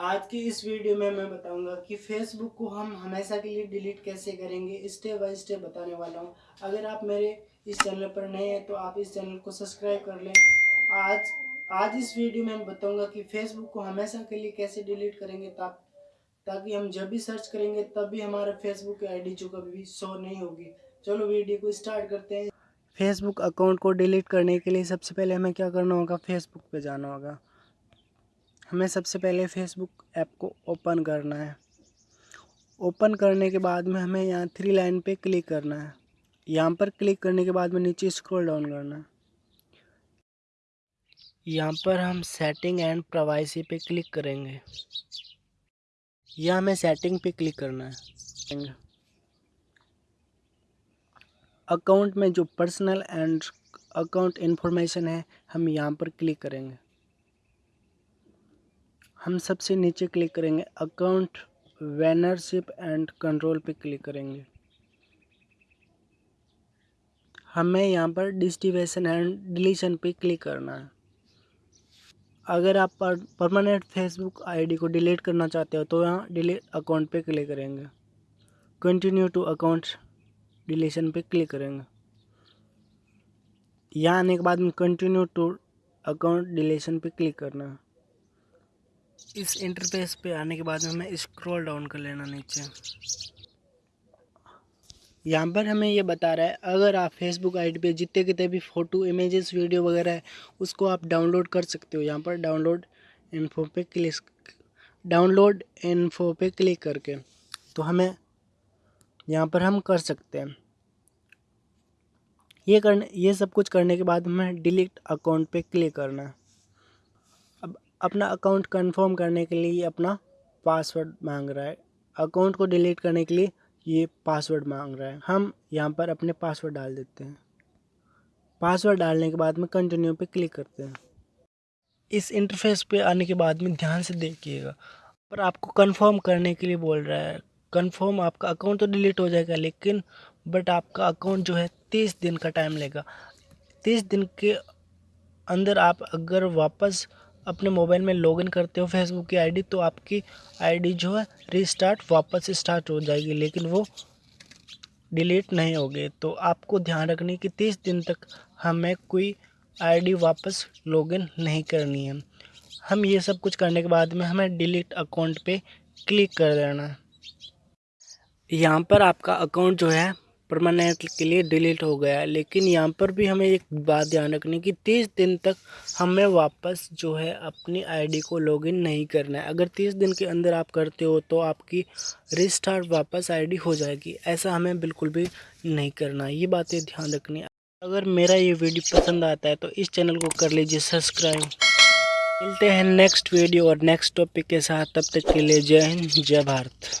आज की इस वीडियो में मैं बताऊँगा कि फेसबुक को हम हमेशा के लिए डिलीट कैसे करेंगे स्टेप बाय स्टेप बताने वाला हूँ। अगर आप मेरे इस चैनल पर नए हैं तो आप इस चैनल को सब्सक्राइब कर लें। आज आज इस वीडियो में मैं बताऊँगा कि फेसबुक को हमेशा के लिए कैसे डिलीट करेंगे ता, ताकि हम जब भी सर्च करेंगे तब भी हमारा फेसबुक की आई जो कभी भी शो नहीं होगी। चलो वीडियो को स्टार्ट करते हैं। फेसबुक अकाउंट को डिलीट करने के लिए सबसे पहले हमें क्या करना होगा? फेसबुक पे जाना होगा। हमें सबसे पहले फेसबुक ऐप को ओपन करना है। ओपन करने के बाद में हमें यहाँ थ्री लाइन पे क्लिक करना है। यहाँ पर क्लिक करने के बाद में नीचे स्क्रॉल डाउन करना है। यहाँ पर हम सेटिंग एंड प्राइवेसी पे क्लिक करेंगे। या हमें सेटिंग पे क्लिक करना है। अकाउंट में जो पर्सनल एंड अकाउंट इन्फॉर्मेशन है, हम यहाँ पर क्लिक करेंगे। हम सबसे नीचे क्लिक करेंगे अकाउंट वैनरशिप एंड कंट्रोल पे क्लिक करेंगे। हमें यहाँ पर डिस्टिवेशन एंड डिलीशन पे क्लिक करना है। अगर आप परमानेंट फेसबुक आईडी को डिलीट करना चाहते हो तो यहाँ डिलीट अकाउंट पे क्लिक करेंगे। कंटिन्यू टू अकाउंट डिलीशन पे क्लिक करेंगे। यहाँ आने के बाद में कंटिन्यू टू अकाउंट डिलीशन पे क्लिक करना है। इस इंटरफेस पे आने के बाद हमें स्क्रॉल डाउन कर लेना नीचे। यहाँ पर हमें ये बता रहा है, अगर आप फेसबुक आईडी पे जितने कितने भी फ़ोटो इमेजेस वीडियो वगैरह है, उसको आप डाउनलोड कर सकते हो। यहाँ पर डाउनलोड इन्फो पे क्लिक डाउनलोड इन्फो पे क्लिक करके तो हमें यहाँ पर हम कर सकते हैं। ये करने, ये सब कुछ करने के बाद हमें डिलीट अकाउंट पे क्लिक करना है। अपना अकाउंट कंफर्म करने के लिए अपना पासवर्ड मांग रहा है। अकाउंट को डिलीट करने के लिए ये पासवर्ड मांग रहा है। हम यहाँ पर अपने पासवर्ड डाल देते हैं। पासवर्ड डालने के बाद में कंटिन्यू पे क्लिक करते हैं। इस इंटरफेस पे आने के बाद में ध्यान से देखिएगा। पर आपको कंफर्म करने के लिए बोल रहा है। कंफर्म आपका अकाउंट तो डिलीट हो जाएगा लेकिन बट आपका अकाउंट जो है तीस दिन का टाइम लेगा। तीस दिन के अंदर आप अगर वापस अपने मोबाइल में लॉगिन करते हो फेसबुक की आईडी तो आपकी आईडी जो है रीस्टार्ट वापस स्टार्ट हो जाएगी, लेकिन वो डिलीट नहीं होगी। तो आपको ध्यान रखनी कि तीस दिन तक हमें कोई आईडी वापस लॉगिन नहीं करनी है। हम ये सब कुछ करने के बाद में हमें डिलीट अकाउंट पे क्लिक कर देना। है यहाँ पर आपका अकाउंट जो है परमानेंट के लिए डिलीट हो गया है। लेकिन यहाँ पर भी हमें एक बात ध्यान रखनी कि तीस दिन तक हमें वापस जो है अपनी आईडी को लॉगिन नहीं करना है। अगर तीस दिन के अंदर आप करते हो तो आपकी रिस्टार्ट वापस आईडी हो जाएगी। ऐसा हमें बिल्कुल भी नहीं करना ये बातें ध्यान रखनी अगर मेरा ये वीडियो पसंद आता है तो इस चैनल को कर लीजिए सब्सक्राइब मिलते हैं नेक्स्ट वीडियो और नेक्स्ट टॉपिक के साथ। तब तक के लिए जय हिंद, जय भारत।